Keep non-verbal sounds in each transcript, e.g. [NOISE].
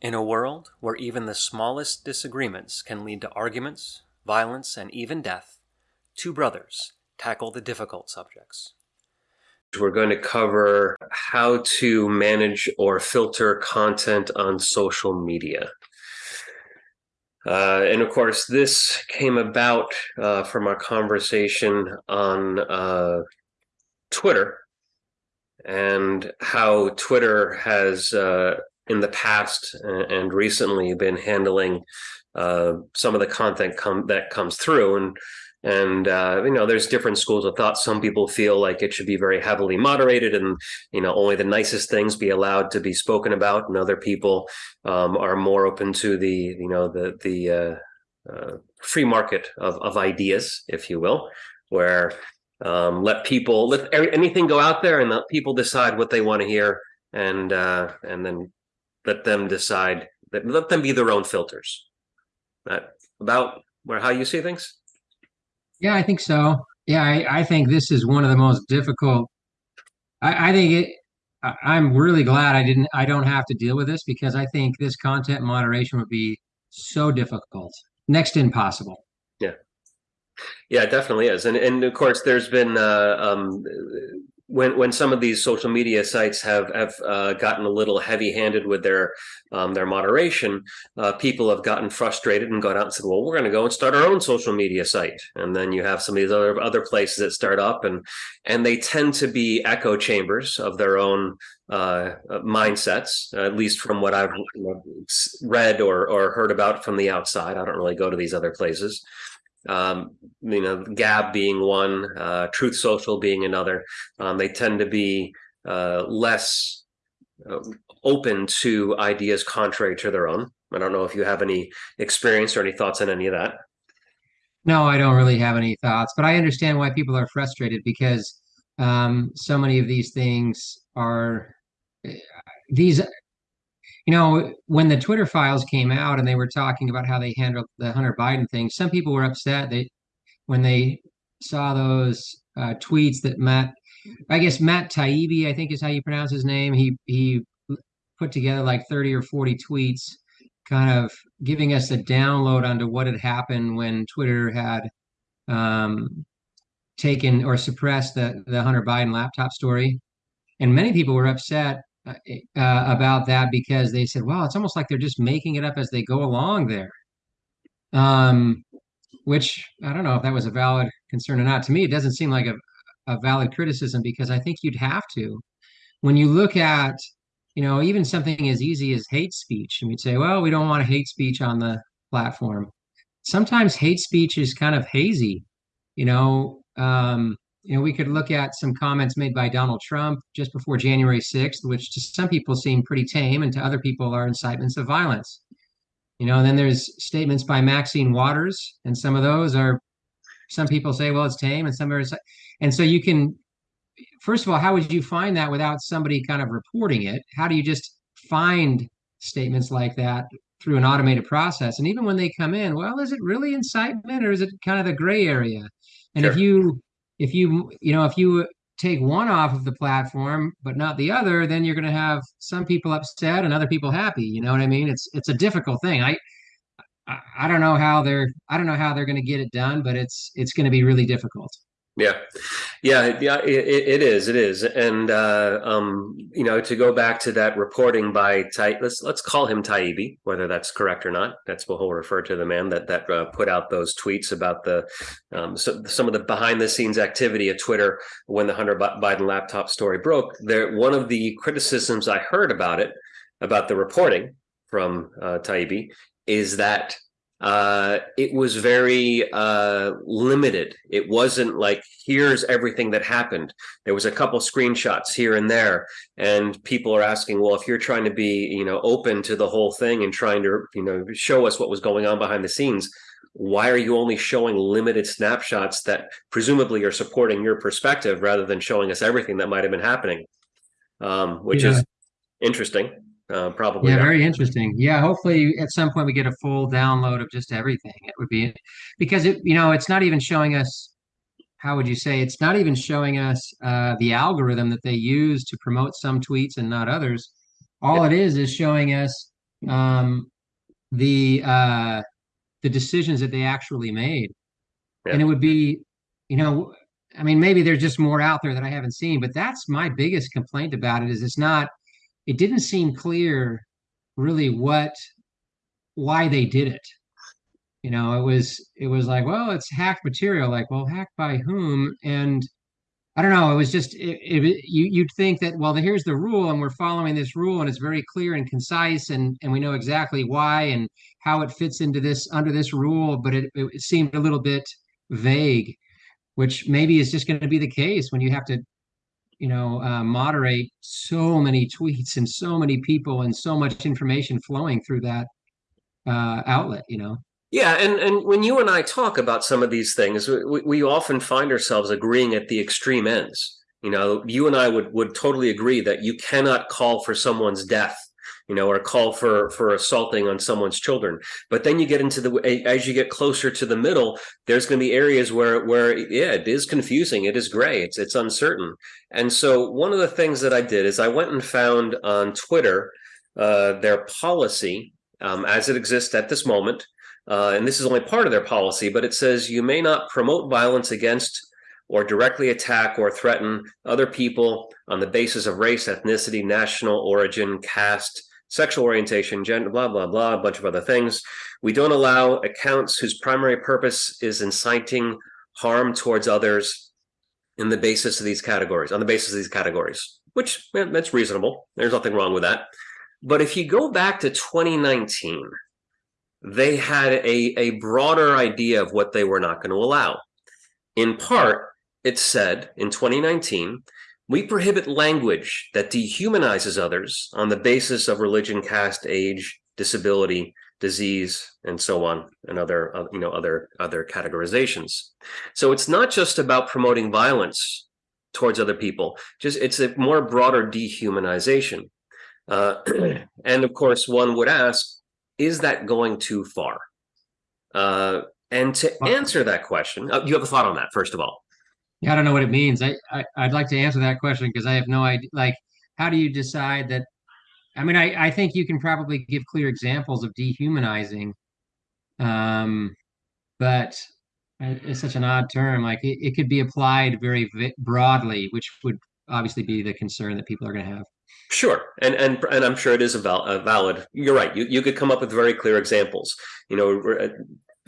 In a world where even the smallest disagreements can lead to arguments, violence, and even death, two brothers tackle the difficult subjects. We're going to cover how to manage or filter content on social media. Uh, and of course, this came about uh, from our conversation on uh, Twitter and how Twitter has uh, in the past and recently been handling uh, some of the content that comes through. And and uh, you know there's different schools of thought. Some people feel like it should be very heavily moderated and you know only the nicest things be allowed to be spoken about. And other people um, are more open to the you know the the uh, uh, free market of, of ideas if you will where um, let people let anything go out there and let people decide what they want to hear. And uh, and then let them decide that let them be their own filters. That about where how you see things? Yeah i think so. Yeah i, I think this is one of the most difficult i, I think it I, am really glad i didn't i don't have to deal with this because i think this content moderation would be so difficult next to impossible. Yeah. Yeah it definitely is. And and of course there's been uh, um, when when some of these social media sites have have uh, gotten a little heavy handed with their um, their moderation, uh, people have gotten frustrated and gone out and said, "Well, we're going to go and start our own social media site." And then you have some of these other other places that start up, and and they tend to be echo chambers of their own uh, mindsets, at least from what I've read or or heard about from the outside. I don't really go to these other places um, you know, Gab being one, uh, Truth Social being another. Um, they tend to be uh, less uh, open to ideas contrary to their own. I don't know if you have any experience or any thoughts on any of that. No, I don't really have any thoughts, but I understand why people are frustrated because um, so many of these things are eh, these you know, when the Twitter files came out and they were talking about how they handled the Hunter Biden thing, some people were upset they when they saw those uh, tweets that Matt, I guess Matt Taibbi, I think is how you pronounce his name. He he put together like 30 or 40 tweets, kind of giving us a download onto what had happened when Twitter had um, taken or suppressed the the Hunter Biden laptop story. And many people were upset uh, uh, about that because they said, "Well, it's almost like they're just making it up as they go along there." Um, which I don't know if that was a valid concern or not. To me, it doesn't seem like a, a valid criticism because I think you'd have to. When you look at, you know, even something as easy as hate speech, and we'd say, "Well, we don't want hate speech on the platform." Sometimes hate speech is kind of hazy. You know, um, you know, we could look at some comments made by Donald Trump just before January 6th, which to some people seem pretty tame and to other people are incitements of violence. You know, and then there's statements by Maxine Waters, and some of those are some people say, well, it's tame, and some are and so you can first of all, how would you find that without somebody kind of reporting it? How do you just find statements like that through an automated process? And even when they come in, well, is it really incitement or is it kind of the gray area? And sure. if you if you you know if you take one off of the platform but not the other then you're going to have some people upset and other people happy you know what i mean? It's it's a difficult thing. I i, I don't know how they're i don't know how they're going to get it done but it's it's going to be really difficult yeah, yeah, yeah. It, it is, it is, and uh, um, you know, to go back to that reporting by let's let's call him Taibbi, whether that's correct or not. That's what we'll refer to the man that that uh, put out those tweets about the um, so, some of the behind the scenes activity at Twitter when the Hunter Biden laptop story broke. There, one of the criticisms I heard about it, about the reporting from uh, is that uh, it was very uh, limited. It wasn't like here's everything that happened. There was a couple screenshots here and there, and people are asking, well, if you're trying to be, you know, open to the whole thing and trying to, you know, show us what was going on behind the scenes, why are you only showing limited snapshots that presumably are supporting your perspective rather than showing us everything that might have been happening? Um, which yeah. is interesting uh, probably. Yeah, very interesting. Yeah, hopefully at some point we get a full download of just everything. It would be because it, you know, it's not even showing us. How would you say? It's not even showing us uh, the algorithm that they use to promote some tweets and not others. All yeah. it is is showing us um, the uh, the decisions that they actually made, Yeah. and it would be, you know, I mean, maybe there's just more out there that I haven't seen, but that's my biggest complaint about it is it's not, it didn't seem clear really what why they did it. You know, it was it was like, well, it's hacked material. Like, well, hacked by whom? And I don't know. It was just it, it, you you'd think that well, here's the rule, and we're following this rule, and it's very clear and concise, and and we know exactly why and how it fits into this under this rule. But it it seemed a little bit vague, which maybe is just going to be the case when you have to, you know, uh, moderate so many tweets and so many people and so much information flowing through that uh, outlet. You know. Yeah, and and when you and I talk about some of these things, we, we often find ourselves agreeing at the extreme ends. You know, you and I would would totally agree that you cannot call for someone's death, you know, or call for for assaulting on someone's children. But then you get into the as you get closer to the middle, there's going to be areas where where yeah, it is confusing, it is gray, it's it's uncertain. And so one of the things that I did is I went and found on Twitter uh, their policy um, as it exists at this moment uh, and this is only part of their policy, but it says you may not promote violence against or directly attack or threaten other people on the basis of race, ethnicity, national origin, caste, sexual orientation, gender, blah, blah, blah, a bunch of other things. We don't allow accounts whose primary purpose is inciting harm towards others in the basis of these categories, on the basis of these categories, which yeah, that's reasonable. There's nothing wrong with that. But if you go back to 2019, they had a, a broader idea of what they were not going to allow. In part, it said in 2019, we prohibit language that dehumanizes others on the basis of religion, caste, age, disability, disease, and so on, and other uh, you know other other categorizations. So it's not just about promoting violence towards other people. Just it's a more broader dehumanization. Uh, [CLEARS THROAT] and of course, one would ask, is that going too far? Uh, and to answer that question, uh, you have a thought on that, first of all. Yeah, I don't know what it means. I, I would like to answer that question because I have no idea. Like, how do you decide that? I mean, I I think you can probably give clear examples of dehumanizing, um, but it's such an odd term. Like, it, it could be applied very broadly, which would obviously be the concern that people are going to have. Sure, and and and I'm sure it is a, val a valid. You're right. You you could come up with very clear examples. You know,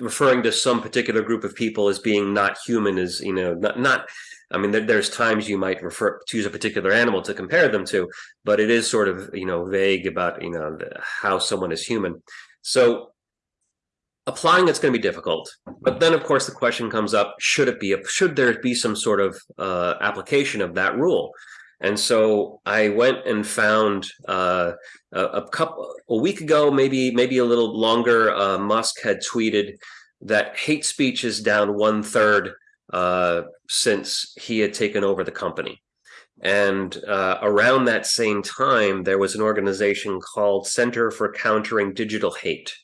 referring to some particular group of people as being not human is you know not not. I mean, there, there's times you might refer choose a particular animal to compare them to, but it is sort of you know vague about you know the, how someone is human. So applying it's going to be difficult. But then, of course, the question comes up: Should it be? Should there be some sort of uh, application of that rule? And so I went and found uh, a, a, couple a week ago, maybe maybe a little longer. Uh, Musk had tweeted that hate speech is down one third uh, since he had taken over the company. And uh, around that same time, there was an organization called Center for Countering Digital Hate,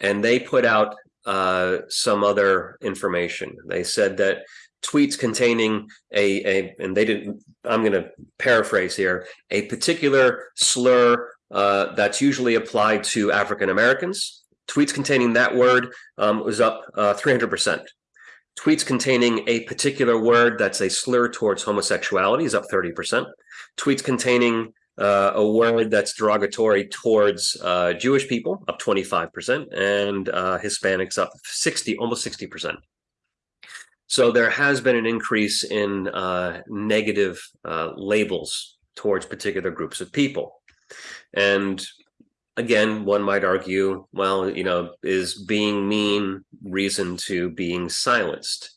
and they put out uh, some other information. They said that tweets containing a, a and they didn't i'm going to paraphrase here a particular slur uh, that's usually applied to african americans. Tweets containing that word um, was up uh, 300% tweets containing a particular word that's a slur towards homosexuality is up 30% tweets containing uh, a word that's derogatory towards uh, Jewish people, up 25%, and uh, Hispanics up 60, almost 60%. So there has been an increase in uh, negative uh, labels towards particular groups of people. And again, one might argue, well, you know, is being mean reason to being silenced?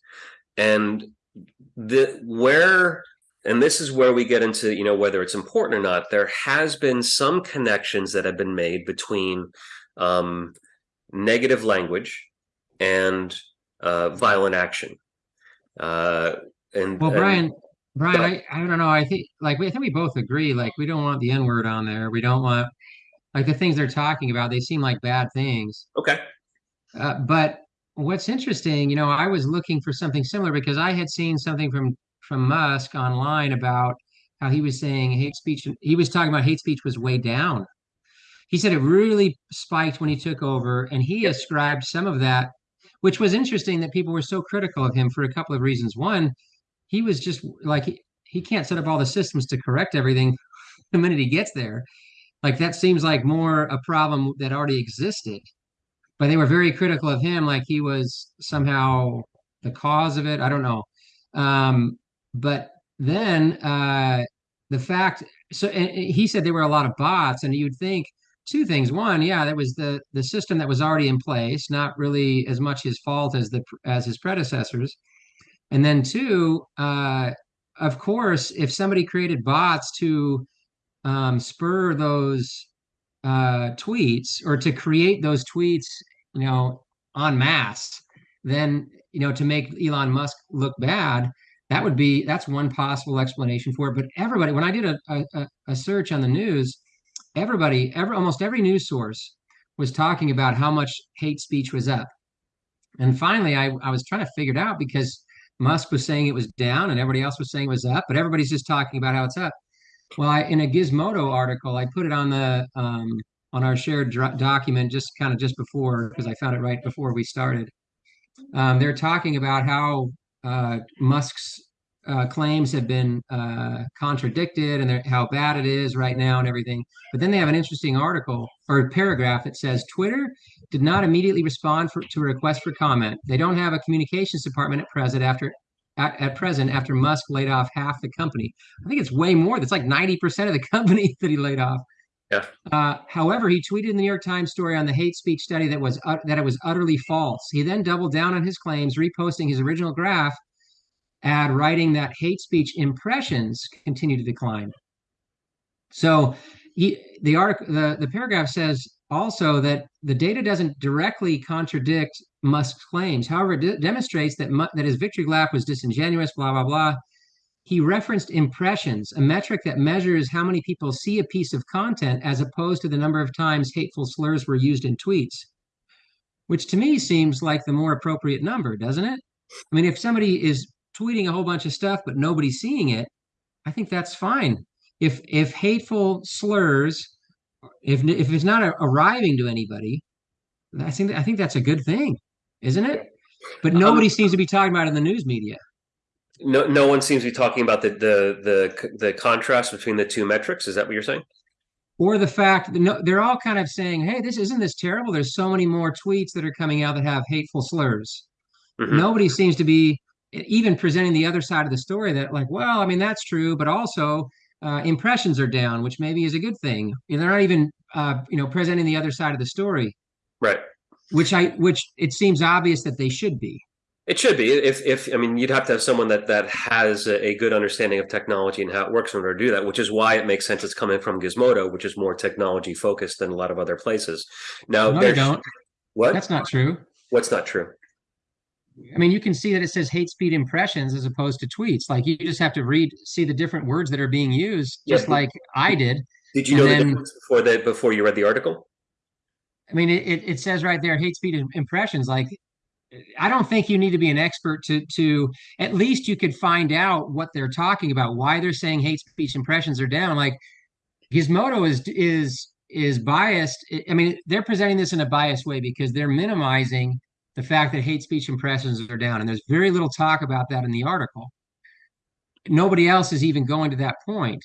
And the where and this is where we get into you know whether it's important or not there has been some connections that have been made between um, negative language and uh, violent action uh, and well, and, Brian, Brian, I, I don't know. I think like we I think we both agree. Like we don't want the N word on there. We don't want like the things they're talking about. They seem like bad things. Okay. Uh, but what's interesting, you know, I was looking for something similar because I had seen something from from Musk online about how he was saying hate speech. He was talking about hate speech was way down. he said it really spiked when he took over, and he ascribed some of that, which was interesting that people were so critical of him for a couple of reasons. One, he was just like he, he can't set up all the systems to correct everything [LAUGHS] the minute he gets there. Like that seems like more a problem that already existed. But they were very critical of him, like he was somehow the cause of it. I don't know. Um, but then uh, the fact, so he said there were a lot of bots, and you'd think two things. One, yeah, that was the the system that was already in place, not really as much his fault as the as his predecessors. And then two, uh, of course, if somebody created bots to um, spur those uh, tweets or to create those tweets, you know, en masse, then you know to make Elon Musk look bad, that would be that's one possible explanation for it. But everybody, when I did a, a, a search on the news, everybody, every almost every news source was talking about how much hate speech was up. And finally, I, I was trying to figure it out because Musk was saying it was down and everybody else was saying it was up, but everybody's just talking about how it's up. Well, I, in a Gizmodo article, I put it on the um, on our shared document just kind of just before because I found it right before we started. Um, they're talking about how uh, Musk's uh, claims have been uh, contradicted and how bad it is right now and everything. But then they have an interesting article or paragraph that says Twitter did not immediately respond for, to a request for comment. They don't have a communications department at present after at, at, present after Musk laid off half the company. I think it's way more. That's like 90% of the [LAUGHS] company that he laid off. Yeah. Uh, however, he tweeted in the New York Times story on the hate speech study that was uh, that it was utterly false. He then doubled down on his claims, reposting his original graph ad writing that hate speech impressions continue to decline. So he, the article, the, the paragraph says also that the data doesn't directly contradict Musk's claims. However, it demonstrates that, that his victory lap was disingenuous, blah, blah, blah. He referenced impressions, a metric that measures how many people see a piece of content as opposed to the number of times hateful slurs were used in tweets, which to me seems like the more appropriate number, doesn't it? I mean, if somebody is tweeting a whole bunch of stuff, but nobody's seeing it, I think that's fine. If if hateful slurs, if if it's not arriving to anybody, I think I think that's a good thing, isn't it? But nobody um, seems to be talking about it in the news media. No, no one seems to be talking about the the the the contrast between the two metrics. Is that what you're saying? Or the fact that no, they're all kind of saying, "Hey, this isn't this terrible." There's so many more tweets that are coming out that have hateful slurs. Mm-hmm. Nobody seems to be even presenting the other side of the story that like well i mean that's true but also uh, impressions are down which maybe is a good thing. They're not even uh, you know presenting the other side of the story. Right. Which i which it seems obvious that they should be. It should be. If if i mean you'd have to have someone that that has a, a good understanding of technology and how it works in order to do that which is why it makes sense it's coming from gizmodo which is more technology focused than a lot of other places. Now no, you don't. What? That's not true. What's not true I mean, you can see that it says hate speed impressions as opposed to tweets. Like you just have to read, see the different words that are being used, just yeah. like I did. Did you know then, the difference before that? Before you read the article? I mean, it, it says right there, hate speed impressions. Like, I don't think you need to be an expert to to at least you could find out what they're talking about, why they're saying hate speech impressions are down. Like, Gizmodo is is is biased. I mean, they're presenting this in a biased way because they're minimizing the fact that hate speech impressions are down. And there's very little talk about that in the article. Nobody else is even going to that point.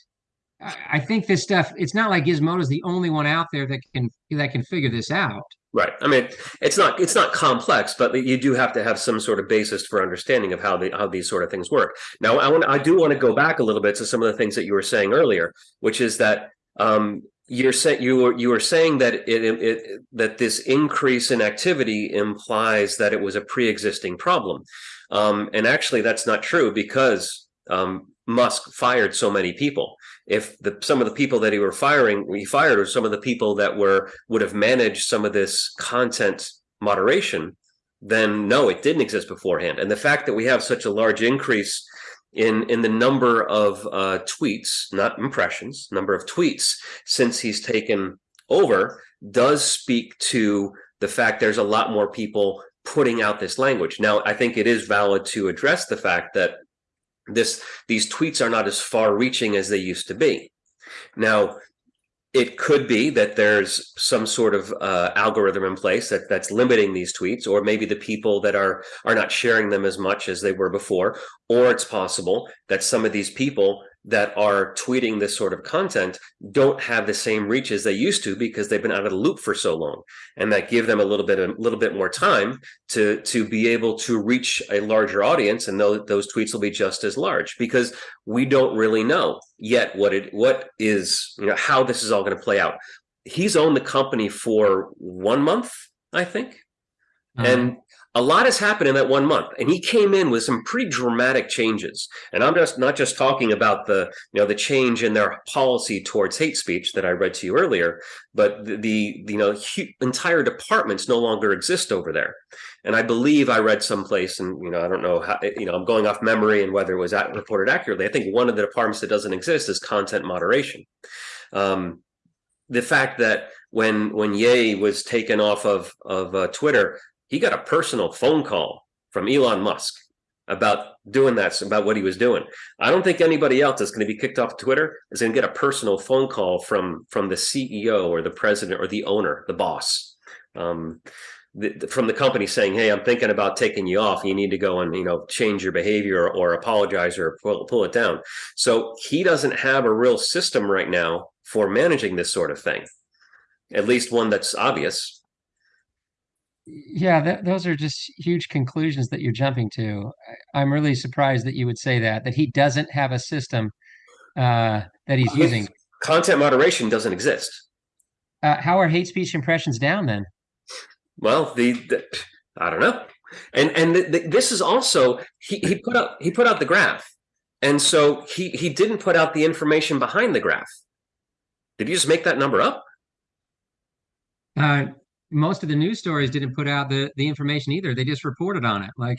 I think this stuff, it's not like Gizmodo is the only one out there that can that can figure this out. Right. I mean, it's not it's not complex, but you do have to have some sort of basis for understanding of how the how these sort of things work. Now, I want I do want to go back a little bit to some of the things that you were saying earlier, which is that um, you're saying you were you were saying that it, it, that this increase in activity implies that it was a pre-existing problem, um, and actually that's not true because um, Musk fired so many people. If the some of the people that he were firing, he fired, or some of the people that were would have managed some of this content moderation, then no, it didn't exist beforehand. And the fact that we have such a large increase in in the number of uh, tweets, not impressions, number of tweets since he's taken over does speak to the fact there's a lot more people putting out this language. Now, I think it is valid to address the fact that this these tweets are not as far reaching as they used to be. Now, it could be that there's some sort of uh, algorithm in place that that's limiting these tweets, or maybe the people that are are not sharing them as much as they were before, or it's possible that some of these people that are tweeting this sort of content don't have the same reach as they used to because they've been out of the loop for so long. And that give them a little bit a little bit more time to to be able to reach a larger audience and those, those tweets will be just as large because we don't really know yet what it what is you know how this is all going to play out. He's owned the company for one month i think. Uh -huh. and a lot has happened in that one month and he came in with some pretty dramatic changes. And i'm just not just talking about the you know the change in their policy towards hate speech that i read to you earlier but the, the you know entire departments no longer exist over there. And i believe i read someplace and you know i don't know how you know i'm going off memory and whether it was reported accurately. I think one of the departments that doesn't exist is content moderation. Um, the fact that when when Ye was taken off of of uh, Twitter, he got a personal phone call from Elon Musk about doing that, about what he was doing. I don't think anybody else that's going to be kicked off Twitter is going to get a personal phone call from from the CEO or the president or the owner, the boss, um, the, from the company saying, "Hey, I'm thinking about taking you off. You need to go and you know change your behavior or, or apologize or pull, pull it down." So he doesn't have a real system right now for managing this sort of thing, at least one that's obvious yeah, that, those are just huge conclusions that you're jumping to. I, am really surprised that you would say that that he doesn't have a system uh, that he's using. Content moderation doesn't exist. Uh, how are hate speech impressions down then? Well, the, the I don't know, and and the, the, this is also he he put out he put out the graph, and so he he didn't put out the information behind the graph. Did you just make that number up? Uh, most of the news stories didn't put out the the information either. They just reported on it. Like,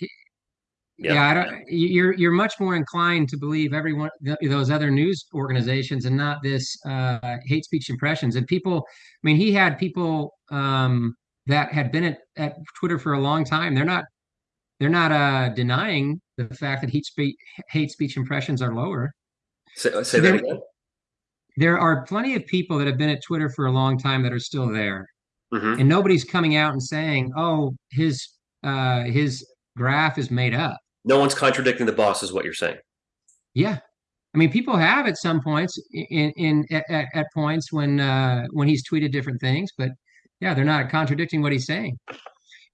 yeah, yeah I don't. You're you're much more inclined to believe everyone those other news organizations and not this uh, hate speech impressions. And people, I mean, he had people um, that had been at, at Twitter for a long time. They're not they're not uh, denying the fact that hate speech hate speech impressions are lower. Say, say so that again. There are plenty of people that have been at Twitter for a long time that are still there mm-hmm. and nobody's coming out and saying, "Oh, his uh, his graph is made up." No one's contradicting the boss, is what you're saying. Yeah, I mean, people have at some points in in at, at points when uh, when he's tweeted different things, but yeah, they're not contradicting what he's saying.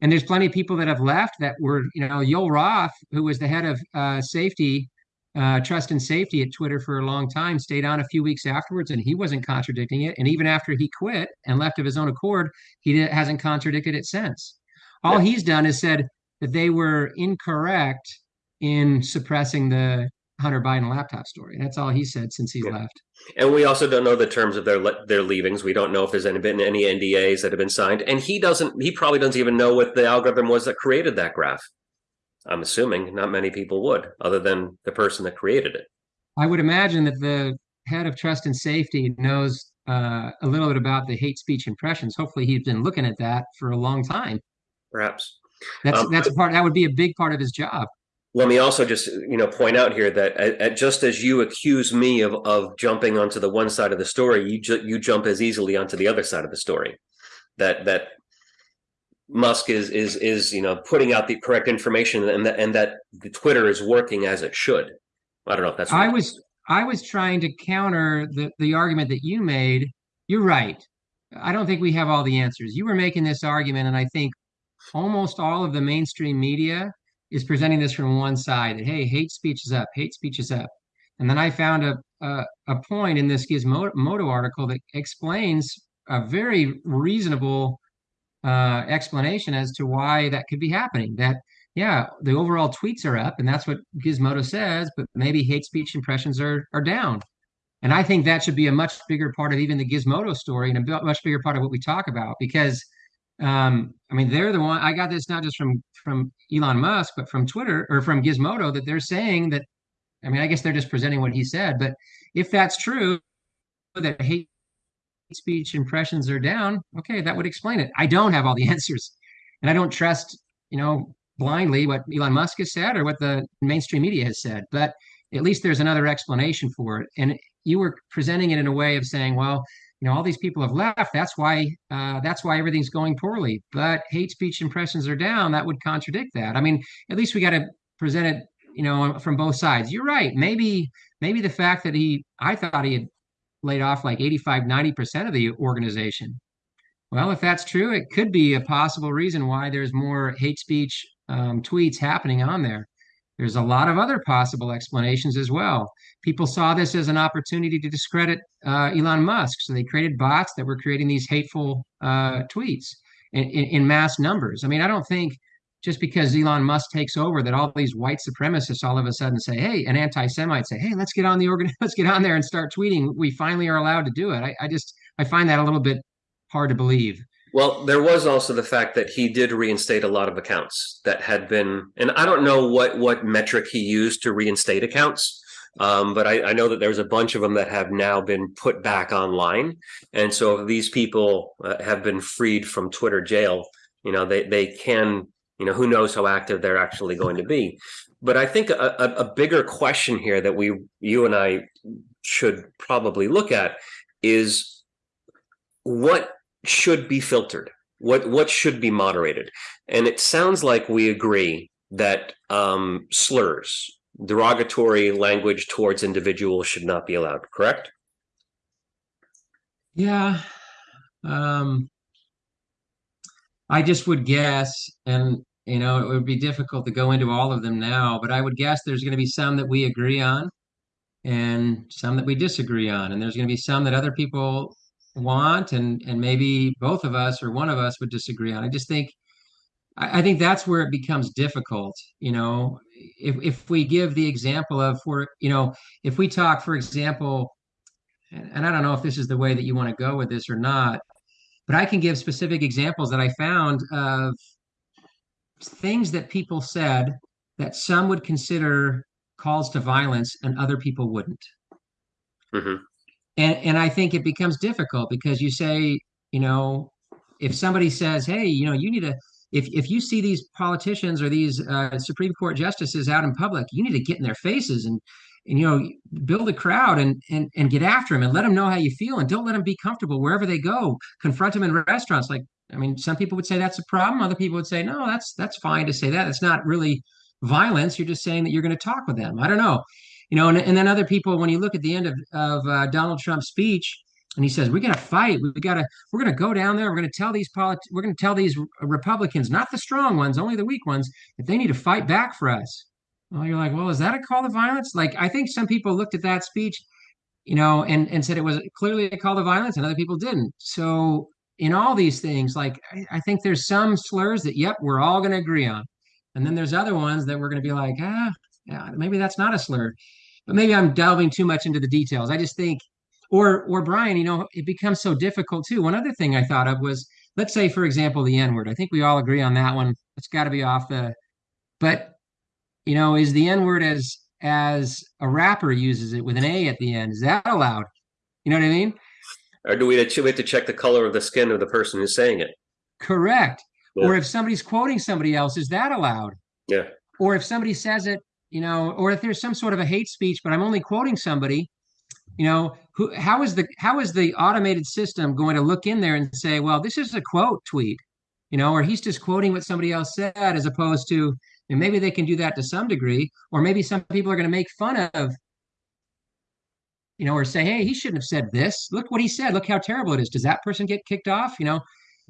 And there's plenty of people that have left that were, you know, Yoel Roth, who was the head of uh, safety uh, trust and safety at Twitter for a long time, stayed on a few weeks afterwards, and he wasn't contradicting it. And even after he quit and left of his own accord, he hasn't contradicted it since. All yeah. he's done is said that they were incorrect in suppressing the Hunter Biden laptop story. That's all he said since he yeah. left. And we also don't know the terms of their their leavings. We don't know if there's been any NDAs that have been signed. And he doesn't. He probably doesn't even know what the algorithm was that created that graph. I'm assuming not many people would, other than the person that created it. I would imagine that the head of trust and safety knows uh, a little bit about the hate speech impressions. Hopefully, he's been looking at that for a long time. Perhaps that's um, that's a part. That would be a big part of his job. Let me also just you know point out here that at, at just as you accuse me of of jumping onto the one side of the story, you ju- you jump as easily onto the other side of the story. That that Musk is is is you know putting out the correct information and that and that the Twitter is working as it should. I don't know if that's. I was I was trying to counter the the argument that you made. You're right. I don't think we have all the answers. You were making this argument, and I think almost all of the mainstream media is presenting this from one side that hey, hate speech is up, hate speech is up, and then I found a a, a point in this Gizmodo article that explains a very reasonable uh, explanation as to why that could be happening. That yeah, the overall tweets are up, and that's what Gizmodo says, but maybe hate speech impressions are are down. And I think that should be a much bigger part of even the Gizmodo story and a much bigger part of what we talk about because um, I mean they're the one I got this not just from from Elon Musk but from Twitter or from Gizmodo that they're saying that I mean I guess they're just presenting what he said but if that's true that hate speech impressions are down, okay, that would explain it. I don't have all the [LAUGHS] answers. And I don't trust, you know, blindly what Elon Musk has said or what the mainstream media has said. But at least there's another explanation for it. And you were presenting it in a way of saying, well, you know all these people have left that's why uh, that's why everything's going poorly but hate speech impressions are down that would contradict that i mean at least we got to present it you know from both sides you're right maybe maybe the fact that he i thought he had laid off like 85 90% of the organization well if that's true it could be a possible reason why there's more hate speech um, tweets happening on there there's a lot of other possible explanations as well. People saw this as an opportunity to discredit uh, Elon Musk, so they created bots that were creating these hateful uh, tweets in, in, in, mass numbers. I mean, I don't think just because Elon Musk takes over that all these white supremacists all of a sudden say, "Hey," an anti-Semite say, "Hey, let's get on the organ, [LAUGHS] let's get on there and start tweeting." We finally are allowed to do it. I, I just I find that a little bit hard to believe. Well, there was also the fact that he did reinstate a lot of accounts that had been, and I don't know what what metric he used to reinstate accounts, um, but I, I, know that there's a bunch of them that have now been put back online. And so, these people uh, have been freed from Twitter jail, you know, they they can, you know, who knows how active they're actually going to be. But I think a, a, a bigger question here that we, you and I, should probably look at is what should be filtered? What what should be moderated? And it sounds like we agree that um, slurs, derogatory language towards individuals should not be allowed. Correct? Yeah. Um, I just would guess, and you know, it would be difficult to go into all of them now, but I would guess there's going to be some that we agree on and some that we disagree on. And there's going to be some that other people want and and maybe both of us or one of us would disagree on. I just think I, I think that's where it becomes difficult. You know, if if we give the example of for you know if we talk for example, and, and I don't know if this is the way that you want to go with this or not, but I can give specific examples that I found of things that people said that some would consider calls to violence and other people wouldn't. Mm-hmm and and I think it becomes difficult because you say, you know, if somebody says, hey, you know, you need to if if you see these politicians or these uh, Supreme Court justices out in public, you need to get in their faces and and you know build a crowd and and and get after them and let them know how you feel and don't let them be comfortable wherever they go. Confront them in restaurants. Like I mean, some people would say that's a problem. Other people would say no, that's that's fine to say that. It's not really violence. You're just saying that you're going to talk with them. I don't know you know, and, and then other people, when you look at the end of, of uh, Donald Trump's speech, and he says, "We're going to fight. We got to. We're going to go down there. We're going to tell these polit- We're going to tell these Republicans, not the strong ones, only the weak ones, that they need to fight back for us." Well, you're like, well, is that a call to violence? Like, I think some people looked at that speech, you know, and and said it was clearly a call to violence, and other people didn't. So, in all these things, like, I, I think there's some slurs that, yep, we're all going to agree on, and then there's other ones that we're going to be like, ah, yeah, maybe that's not a slur. But maybe I'm delving too much into the details. I just think, or or Brian, you know, it becomes so difficult too. One other thing I thought of was, let's say, for example, the N word. I think we all agree on that one. It's got to be off the. But you know, is the N word as as a rapper uses it with an A at the end? Is that allowed? You know what I mean? Or do we have to check the color of the skin of the person who's saying it? Correct. Yeah. Or if somebody's quoting somebody else, is that allowed? Yeah. Or if somebody says it you know, or if there's some sort of a hate speech, but I'm only quoting somebody, you know, who how is the how is the automated system going to look in there and say, well, this is a quote tweet, you know, or he's just quoting what somebody else said, as opposed to, and maybe they can do that to some degree, or maybe some people are going to make fun of, you know, or say, hey, he shouldn't have said this. Look what he said. Look how terrible it is. Does that person get kicked off? You know,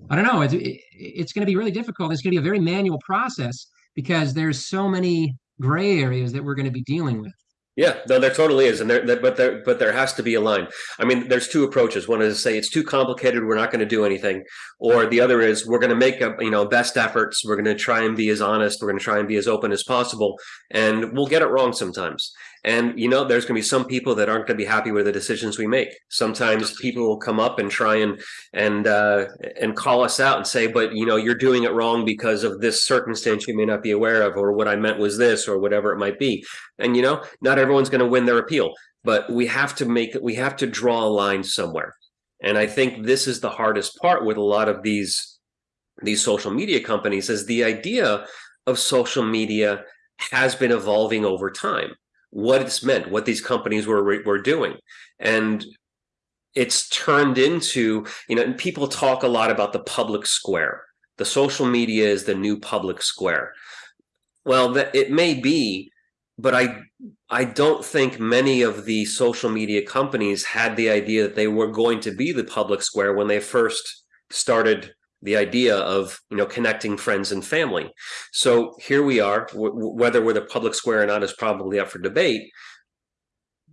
I don't know. It's it, it's going to be really difficult. It's going to be a very manual process because there's so many gray areas that we're going to be dealing with. Yeah, no, there totally is, and there, but there, but there has to be a line. I mean, there's two approaches. One is to say it's too complicated, we're not going to do anything, or the other is we're going to make a, you know best efforts. We're going to try and be as honest. We're going to try and be as open as possible, and we'll get it wrong sometimes. And you know, there's going to be some people that aren't going to be happy with the decisions we make. Sometimes people will come up and try and and uh, and call us out and say, "But you know, you're doing it wrong because of this circumstance you may not be aware of, or what I meant was this, or whatever it might be." And you know, not everyone's going to win their appeal, but we have to make we have to draw a line somewhere. And I think this is the hardest part with a lot of these these social media companies is the idea of social media has been evolving over time what it's meant, what these companies were were doing, and it's turned into you know and people talk a lot about the public square. The social media is the new public square. Well it may be but i i don't think many of the social media companies had the idea that they were going to be the public square when they first started the idea of you know connecting friends and family. So here we are whether we're the public square or not is probably up for debate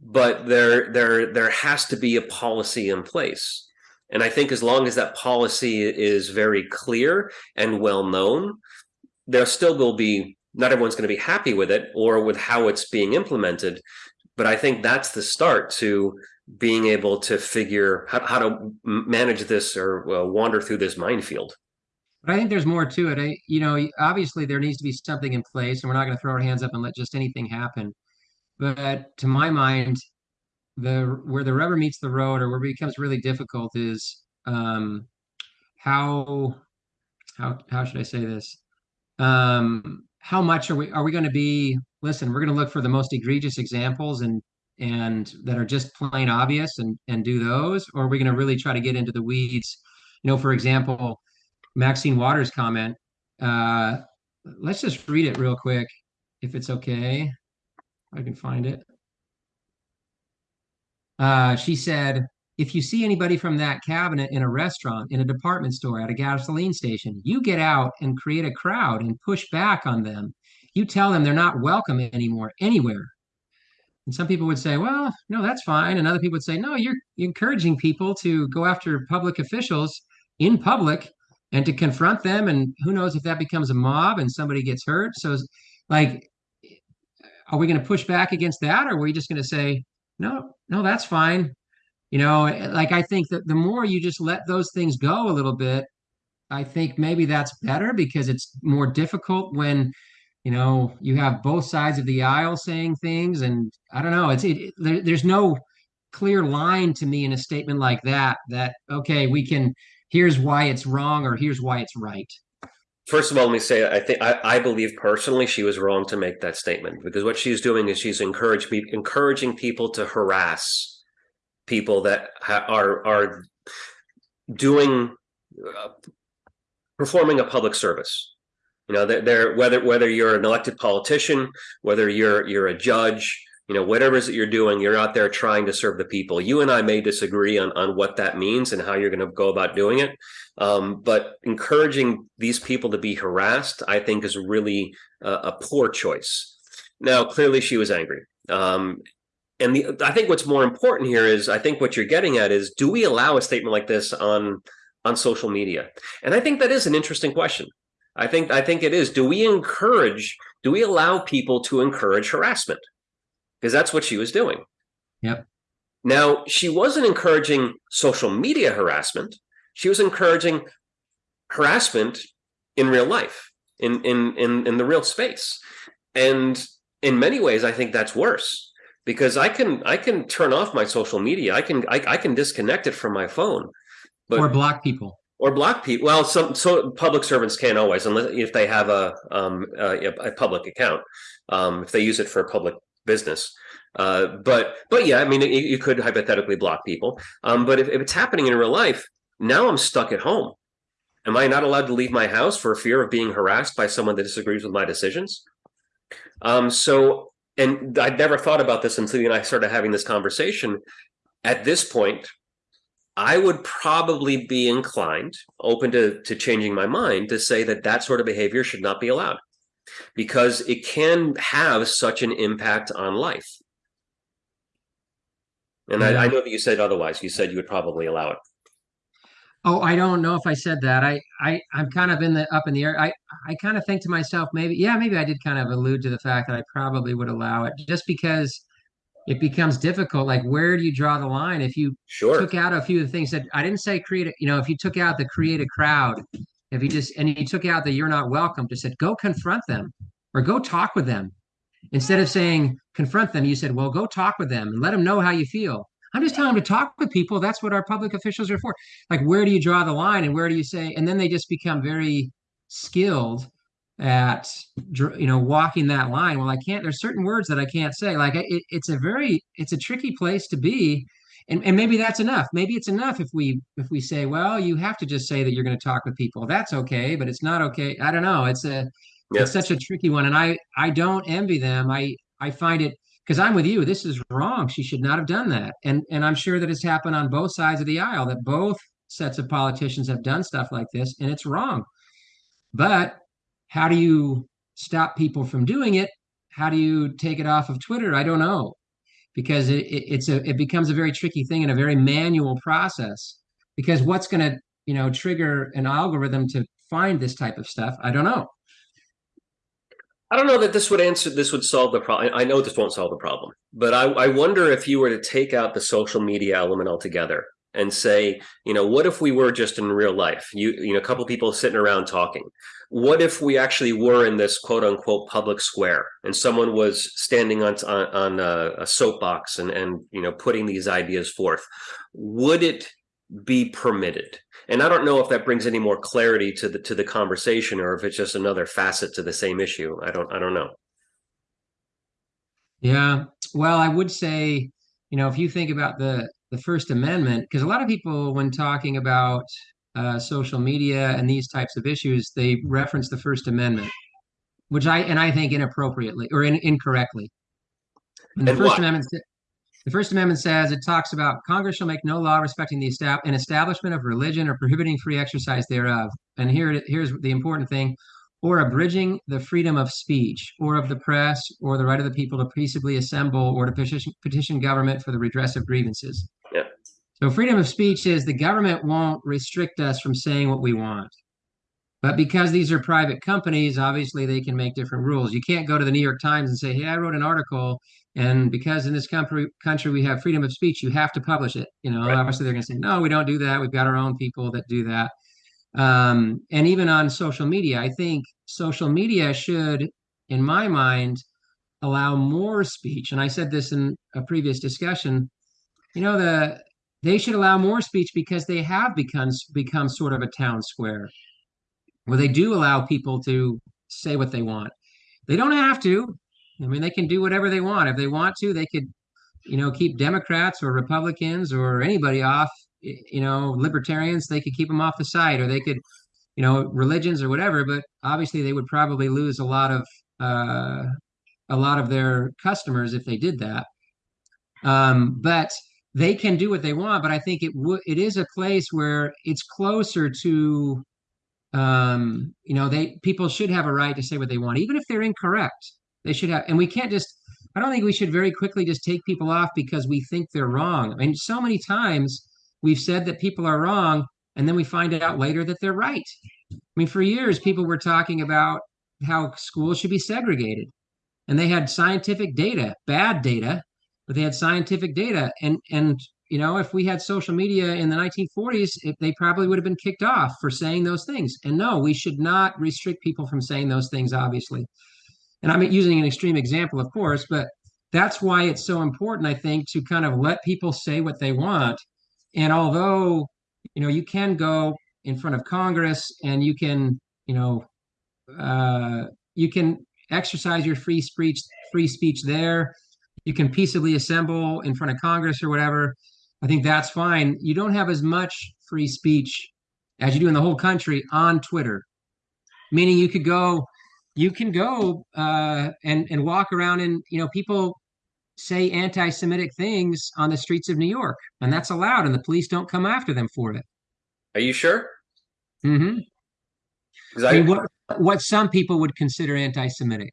but there there there has to be a policy in place. And i think as long as that policy is very clear and well known there still will be not everyone's going to be happy with it or with how it's being implemented. But i think that's the start to being able to figure how, how to manage this or uh, wander through this minefield but i think there's more to it I, you know obviously there needs to be something in place and we're not going to throw our hands up and let just anything happen but to my mind, the where the rubber meets the road or where it becomes really difficult is um, how how how should I say this? Um, how much are we are we going to be? Listen, we're going to look for the most egregious examples and and that are just plain obvious and and do those, or are we going to really try to get into the weeds? You know, for example, Maxine Waters' comment. Uh, let's just read it real quick, if it's okay. I can find it. Uh, she said, if you see anybody from that cabinet in a restaurant, in a department store, at a gasoline station, you get out and create a crowd and push back on them. You tell them they're not welcome anymore, anywhere. And some people would say, well, no, that's fine. And other people would say, no, you're encouraging people to go after public officials in public and to confront them. And who knows if that becomes a mob and somebody gets hurt. So, like, are we going to push back against that or are we just going to say no no that's fine you know like i think that the more you just let those things go a little bit i think maybe that's better because it's more difficult when you know you have both sides of the aisle saying things and i don't know it's it, it there, there's no clear line to me in a statement like that that okay we can here's why it's wrong or here's why it's right First of all, let me say I think I, I believe personally she was wrong to make that statement because what she's doing is she's encouraged me encouraging people to harass people that ha- are are doing uh, performing a public service. You know, they're, they're whether whether you're an elected politician, whether you're you're a judge, you know whatever it is that you're doing you're out there trying to serve the people. You and i may disagree on, on what that means and how you're going to go about doing it um, but encouraging these people to be harassed i think is really a, a poor choice. Now clearly she was angry um, and the, i think what's more important here is i think what you're getting at is do we allow a statement like this on on social media? And i think that is an interesting question i think i think it is do we encourage do we allow people to encourage harassment because that's what she was doing. Yep. Now, she wasn't encouraging social media harassment. She was encouraging harassment in real life, in in in in the real space. And in many ways, I think that's worse because I can I can turn off my social media. I can I, I can disconnect it from my phone. But, or block people. Or block people. Well, some so public servants can't always, unless if they have a um a, a public account, um if they use it for public business. Uh, but but yeah, I mean, you, you could hypothetically block people. Um, but if, if it's happening in real life, now I'm stuck at home. Am I not allowed to leave my house for fear of being harassed by someone that disagrees with my decisions? Um, so, and I'd never thought about this until you and I started having this conversation. At this point, I would probably be inclined, open to, to changing my mind, to say that that sort of behavior should not be allowed because it can have such an impact on life. And. I, I, mm-hmm. know that you said otherwise. You said you would probably allow it. Oh, I don't know if I said that. I, I, I'm kind of in the up in the air. I, I kind of think to myself, maybe, yeah, maybe I did kind of allude to the fact that I probably would allow it, just because it becomes difficult. Like, where do you draw the line? If you sure. took out a few of the things that I didn't say create, a, you know, if you took out the create a crowd, if you just and you took out the you're not welcome, just said go confront them or go talk with them. Instead of saying confront them, you said, well, go talk with them and let them know how you feel. I'm just telling them to talk with people. That's what our public officials are for. Like, where do you draw the line and where do you say? And then they just become very skilled at you know walking that line well i can't there's certain words that i can't say like it, it's a very it's a tricky place to be and, and maybe that's enough. Maybe it's enough if we if we say, well, you have to just say that you're going to talk with people. That's okay, but it's not okay. I don't know. It's a Yeah. it's such a tricky one, and I I don't envy them. I I find it because I'm with you. This is wrong. She should not have done that, and and I'm sure that it's happened on both sides of the aisle. That both sets of politicians have done stuff like this, and it's wrong. But how do you stop people from doing it? How do you take it off of Twitter? I don't know because it, it, it's a it becomes a very tricky thing and a very manual process because what's going to you know trigger an algorithm to find this type of stuff i don't know I don't know that this would answer this would solve the problem. I know this won't solve the problem, but I, I wonder if you were to take out the social media element altogether and say, you know, what if we were just in real life? You you know, a couple people sitting around talking. What if we actually were in this quote unquote public square and someone was standing on on, on a, a soapbox and and you know putting these ideas forth? Would it be permitted? And I don't know if that brings any more clarity to the to the conversation or if it's just another facet to the same issue. I don't I don't know. yeah well i would say you know if you think about the the first amendment because a lot of people when talking about uh, social media and these types of issues they reference the first amendment which i and i think inappropriately or in, incorrectly and the And first why? amendment The First Amendment says it talks about Congress shall make no law respecting the estab- an establishment of religion or prohibiting free exercise thereof. And here, here's the important thing or abridging the freedom of speech or of the press or the right of the people to peaceably assemble or to petition, petition government for the redress of grievances. So, freedom of speech is the government won't restrict us from saying what we want. But because these are private companies, obviously they can make different rules. You can't go to the New York Times and say, "Hey, I wrote an article, and because in this country country we have freedom of speech, you have to publish it." You know, Right. obviously they're going to say, "No, we don't do that. We've got our own people that do that." Um, and even on social media, I think social media should, in my mind, allow more speech. And I said this in a previous discussion. You know, the they should allow more speech because they have become become sort of a town square where they do allow people to say what they want. They don't have to. I mean, they can do whatever they want. If they want to, they could, you know, keep Democrats or Republicans or anybody off, you know, libertarians, they could keep them off the site or they could, you know, religions or whatever, but obviously they would probably lose a lot of uh a lot of their customers if they did that. Um, but they can do what they want, but I think it it is a place where it's closer to um, you know, they people should have a right to say what they want, even if they're incorrect. They should have, and we can't just. I don't think we should very quickly just take people off because we think they're wrong. I mean, so many times we've said that people are wrong, and then we find out later that they're right. I mean, for years people were talking about how schools should be segregated, and they had scientific data, bad data, but they had scientific data, and and you know, if we had social media in the 1940s, it, they probably would have been kicked off for saying those things. And no, we should not restrict people from saying those things, obviously. And I'm using an extreme example, of course, but that's why it's so important, I think, to kind of let people say what they want. And although, you know, you can go in front of Congress and you can, you know, uh, you can exercise your free speech, free speech there. You can peaceably assemble in front of Congress or whatever I think that's fine. You don't have as much free speech as you do in the whole country on Twitter, meaning you could go, you can go uh, and and walk around and you know people say anti-Semitic things on the streets of New York, and that's allowed, and the police don't come after them for it. Are you sure? hmm 'Cause I I, mean, what what some people would consider anti-Semitic.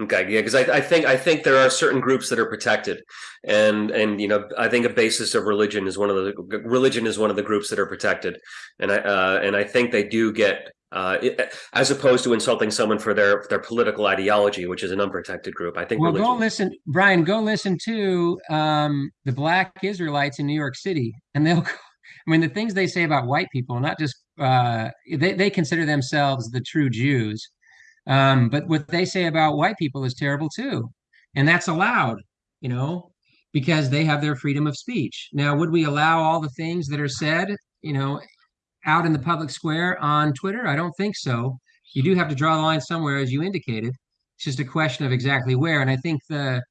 Okay, yeah, because I, I think I think there are certain groups that are protected, and and you know I think a basis of religion is one of the religion is one of the groups that are protected, and I uh, and I think they do get uh, it, as opposed to insulting someone for their their political ideology, which is an unprotected group. I think Well, religion. go listen, Brian. Go listen to um, the Black Israelites in New York City, and they'll. [LAUGHS] I mean, the things they say about white people, not just uh, they they consider themselves the true Jews, um, but what they say about white people is terrible too, and that's allowed, you know, because they have their freedom of speech. Now, would we allow all the things that are said, you know, out in the public square on Twitter? I don't think so. You do have to draw the line somewhere, as you indicated. It's just a question of exactly where. And I think the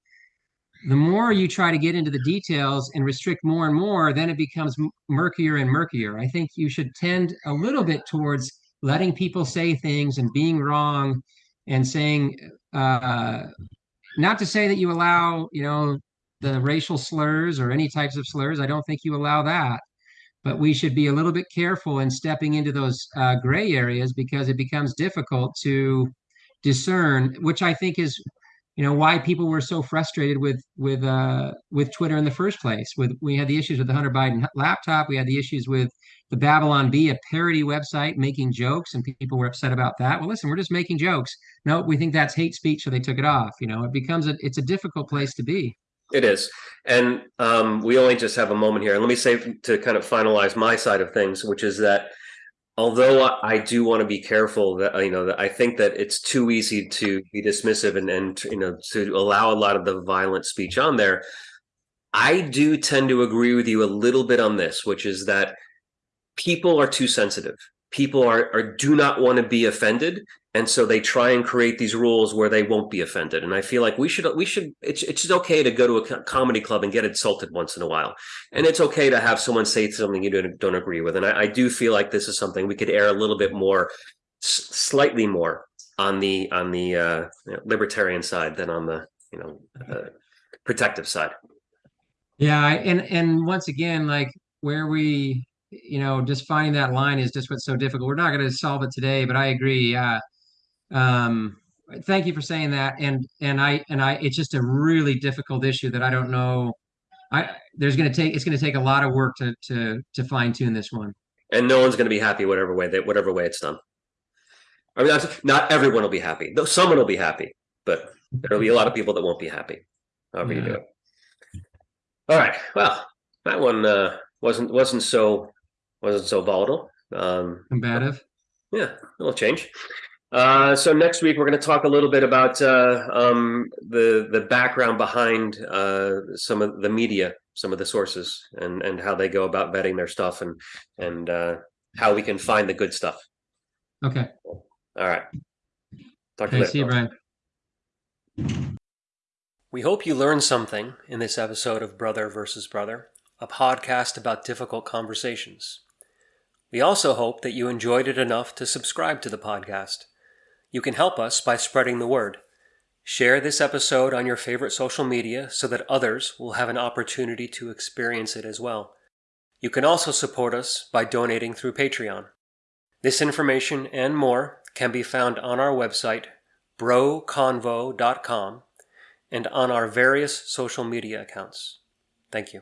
the more you try to get into the details and restrict more and more, then it becomes murkier and murkier. I think you should tend a little bit towards letting people say things and being wrong and saying, uh, not to say that you allow, you know, the racial slurs or any types of slurs. I don't think you allow that. But we should be a little bit careful in stepping into those uh, gray areas because it becomes difficult to discern, which I think is you know why people were so frustrated with with uh, with Twitter in the first place. With we had the issues with the Hunter Biden laptop, we had the issues with the Babylon Bee, a parody website making jokes, and people were upset about that. Well, listen, we're just making jokes. No, we think that's hate speech, so they took it off. You know, it becomes a it's a difficult place to be. It is, and um, we only just have a moment here. And let me say to kind of finalize my side of things, which is that although I do want to be careful that you know that I think that it's too easy to be dismissive and and you know to allow a lot of the violent speech on there. I do tend to agree with you a little bit on this, which is that people are too sensitive. People are, are do not want to be offended, and so they try and create these rules where they won't be offended and i feel like we should we should it's it's okay to go to a comedy club and get insulted once in a while and it's okay to have someone say something you don't, don't agree with and I, I do feel like this is something we could air a little bit more slightly more on the on the uh, libertarian side than on the you know uh, protective side yeah and and once again like where we you know just finding that line is just what's so difficult we're not going to solve it today but i agree uh um, thank you for saying that. And and I and I it's just a really difficult issue that I don't know. I there's going to take it's going to take a lot of work to to to fine tune this one. And no one's going to be happy whatever way that whatever way it's done. I mean, not everyone will be happy. Though someone will be happy, but there'll be a lot of people that won't be happy. However yeah. you do it. All right. Well, that one uh, wasn't wasn't so wasn't so volatile. Um, Combative. Yeah, a little change. Uh, so next week we're going to talk a little bit about uh, um, the the background behind uh, some of the media, some of the sources, and and how they go about vetting their stuff, and and uh, how we can find the good stuff. Okay. All right. Talk to you later. See you, Brian. We hope you learned something in this episode of Brother versus Brother, a podcast about difficult conversations. We also hope that you enjoyed it enough to subscribe to the podcast. You can help us by spreading the word. Share this episode on your favorite social media so that others will have an opportunity to experience it as well. You can also support us by donating through Patreon. This information and more can be found on our website, broconvo.com, and on our various social media accounts. Thank you.